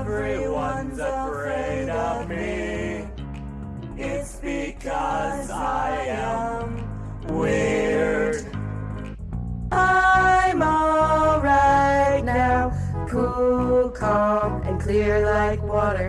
everyone's afraid of me. It's because I am weird. I'm alright now, cool, calm, and clear like water.